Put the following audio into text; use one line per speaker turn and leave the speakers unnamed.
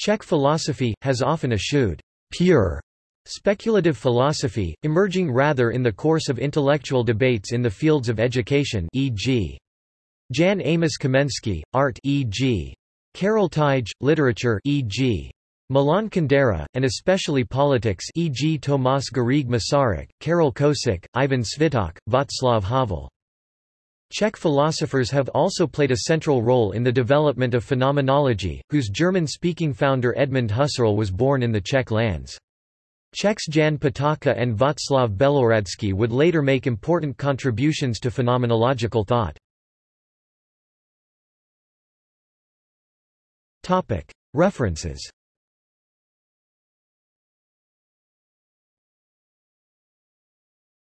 Czech philosophy, has often eschewed pure speculative philosophy, emerging rather in the course of intellectual debates in the fields of education e.g. Jan Amos Komensky, art e.g. Karel Teige, literature e.g. Milan Kundera, and especially politics e.g. Tomáš Garrigue Masaryk, Karel Kosík, Ivan Sviták, Václav Havel. Czech philosophers have also played a central role in the development of phenomenology, whose German-speaking founder Edmund Husserl was born in the Czech lands. Czechs Jan Patočka and Václav Belohrádský would later make important contributions to phenomenological thought. References